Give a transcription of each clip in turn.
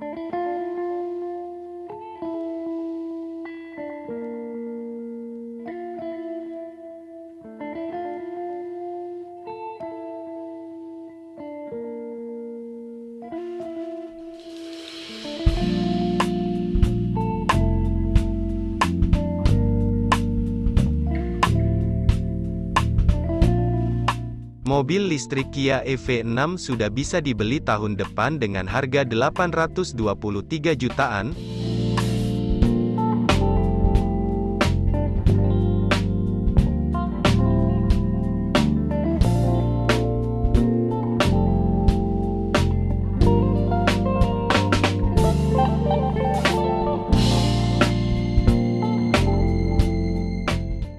Thank you. Mobil listrik Kia EV6 sudah bisa dibeli tahun depan dengan harga 823 jutaan.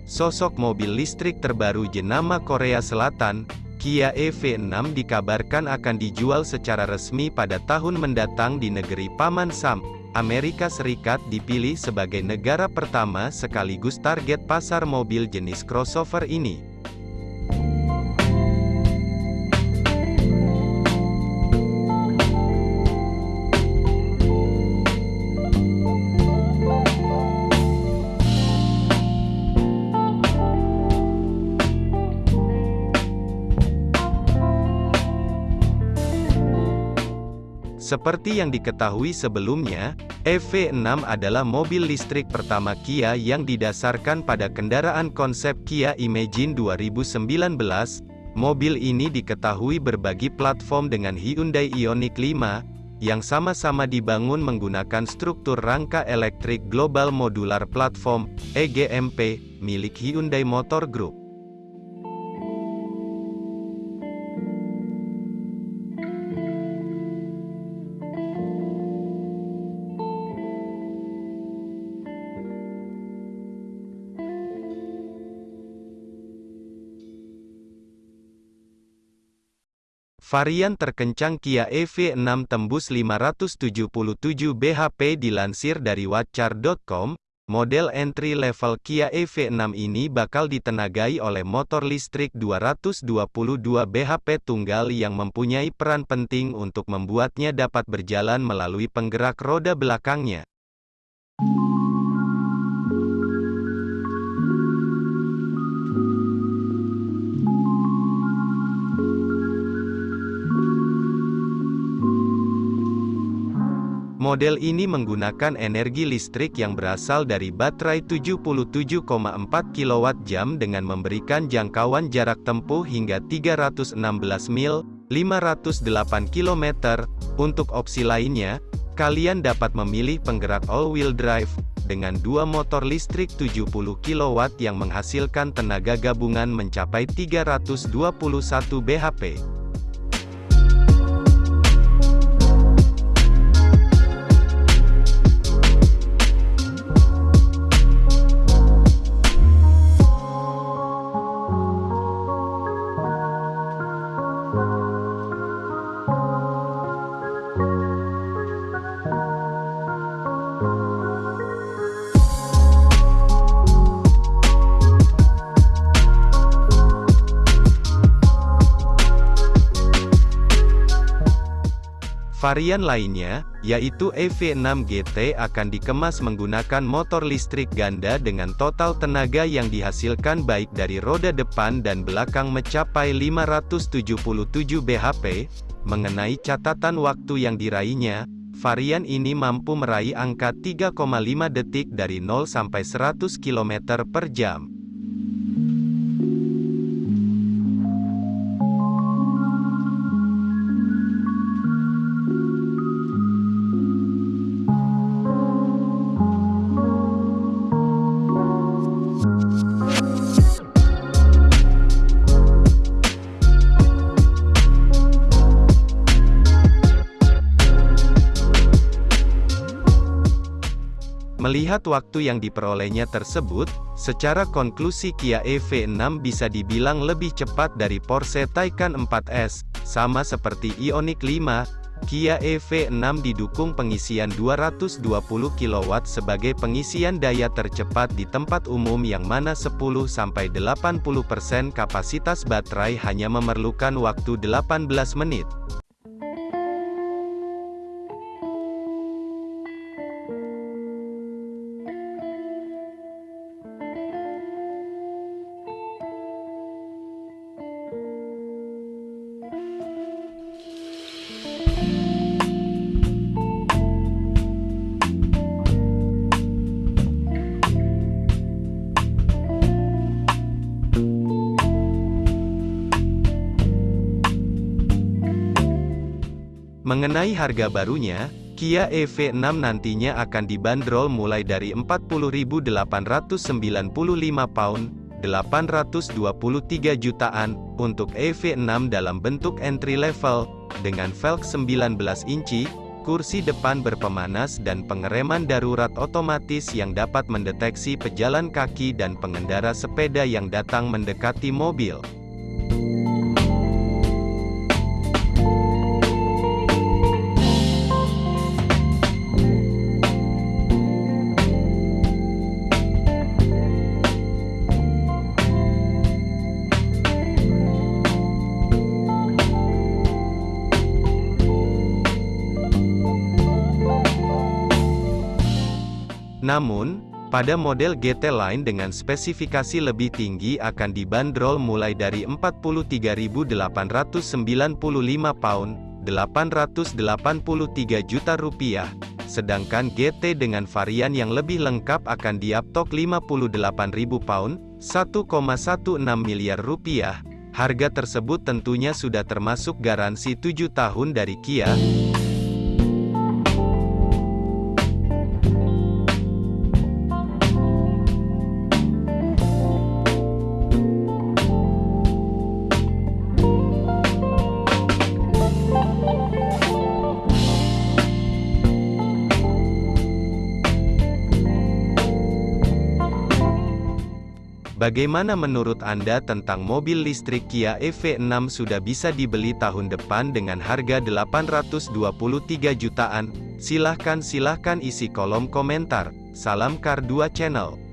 Sosok mobil listrik terbaru jenama Korea Selatan, Kia EV6 dikabarkan akan dijual secara resmi pada tahun mendatang di negeri Paman Sam, Amerika Serikat dipilih sebagai negara pertama sekaligus target pasar mobil jenis crossover ini. Seperti yang diketahui sebelumnya, EV6 adalah mobil listrik pertama Kia yang didasarkan pada kendaraan konsep Kia Imagine 2019. Mobil ini diketahui berbagi platform dengan Hyundai Ioniq 5, yang sama-sama dibangun menggunakan struktur rangka elektrik Global Modular Platform, EGMP, milik Hyundai Motor Group. Varian terkencang Kia EV6 tembus 577 bhp dilansir dari watchar.com, model entry level Kia EV6 ini bakal ditenagai oleh motor listrik 222 bhp tunggal yang mempunyai peran penting untuk membuatnya dapat berjalan melalui penggerak roda belakangnya. Model ini menggunakan energi listrik yang berasal dari baterai 77,4 kWh dengan memberikan jangkauan jarak tempuh hingga 316 mil, 508 km. Untuk opsi lainnya, kalian dapat memilih penggerak all-wheel drive, dengan dua motor listrik 70 kW yang menghasilkan tenaga gabungan mencapai 321 bhp. Varian lainnya, yaitu EV6 GT akan dikemas menggunakan motor listrik ganda dengan total tenaga yang dihasilkan baik dari roda depan dan belakang mencapai 577 bhp. Mengenai catatan waktu yang diraihnya, varian ini mampu meraih angka 3,5 detik dari 0 sampai 100 km per jam. Melihat waktu yang diperolehnya tersebut, secara konklusi Kia EV6 bisa dibilang lebih cepat dari Porsche Taycan 4S, sama seperti Ioniq 5, Kia EV6 didukung pengisian 220 kW sebagai pengisian daya tercepat di tempat umum yang mana 10-80% kapasitas baterai hanya memerlukan waktu 18 menit. Mengenai harga barunya, Kia EV6 nantinya akan dibanderol mulai dari 40.895 pound, 823 jutaan, untuk EV6 dalam bentuk entry level, dengan velg 19 inci, kursi depan berpemanas dan pengereman darurat otomatis yang dapat mendeteksi pejalan kaki dan pengendara sepeda yang datang mendekati mobil. Namun, pada model GT Line dengan spesifikasi lebih tinggi akan dibanderol mulai dari 43.895 pound, 883 juta rupiah. Sedangkan GT dengan varian yang lebih lengkap akan diaptok 58.000 pound, 1,16 miliar rupiah. Harga tersebut tentunya sudah termasuk garansi 7 tahun dari Kia. Bagaimana menurut Anda tentang mobil listrik Kia EV6 sudah bisa dibeli tahun depan dengan harga 823 jutaan? Silahkan silahkan isi kolom komentar. Salam Kar 2 Channel.